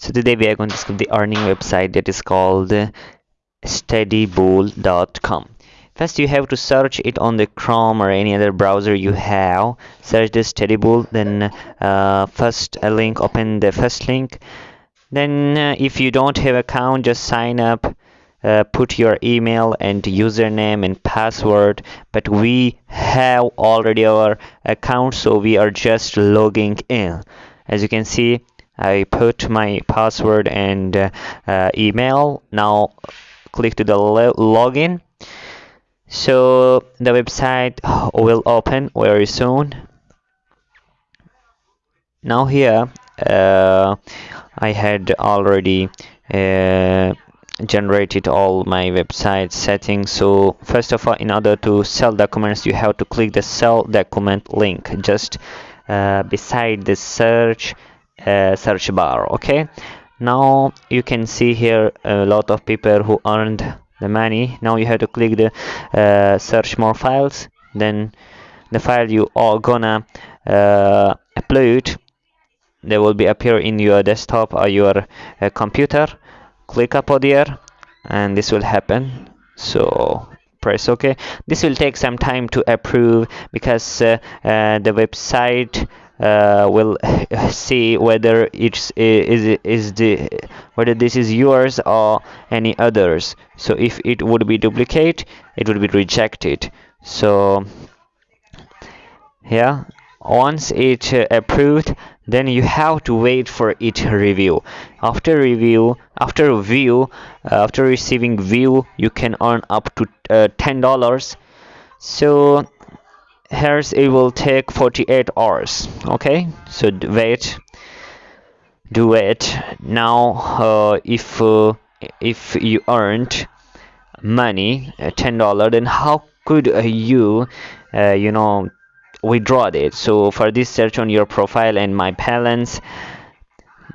so today we are going to discuss the earning website that is called studypool.com. first you have to search it on the chrome or any other browser you have. Search the Studypool then uh, first a link open the first link. Then uh, if you don't have account just sign up uh, put your email and username and password. But we have already our account so we are just logging in. As you can see I put my password and uh, email. Now click to the login. So the website will open very soon. Now here uh, I had already uh, generated all my website settings. So first of all in order to sell documents you have to click the sell document link. Just uh, beside the search uh, search bar okay? Now you can see here a lot of people who earned the money. Now you have to click the uh, search more files. Then the file you are gonna uh, upload they will be appear in your desktop or your uh, computer. Click upload here and this will happen. So press ok this will take some time to approve because uh, uh, the website uh, will see whether it's is is the whether this is yours or any others. So if it would be duplicate it would be rejected. So yeah once it uh, approved then you have to wait for it review. After review after review uh, after receiving view you can earn up to uh, ten dollars. So here's it will take 48 hours okay? So wait. Do it now uh, if uh, if you earned money uh, ten dollar then how could uh, you uh, you know withdraw it? So for this search on your profile and my balance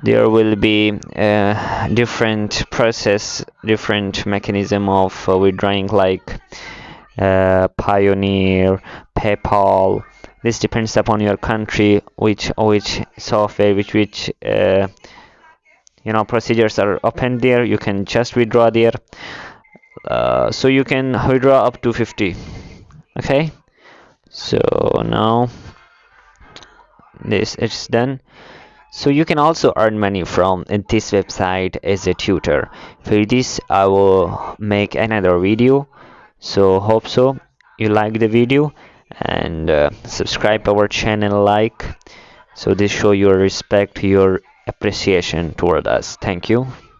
there will be a different process different mechanism of withdrawing like uh, Payoneer, PayPal. This depends upon your country, which which software, which which uh, you know procedures are open there. You can just withdraw there. Uh, so you can withdraw up to 50. Okay. So now this is done so you can also earn money from this website as a tutor for this i will make another video so hope so you like the video and uh, subscribe our channel like. So this show your respect your appreciation toward us. Thank you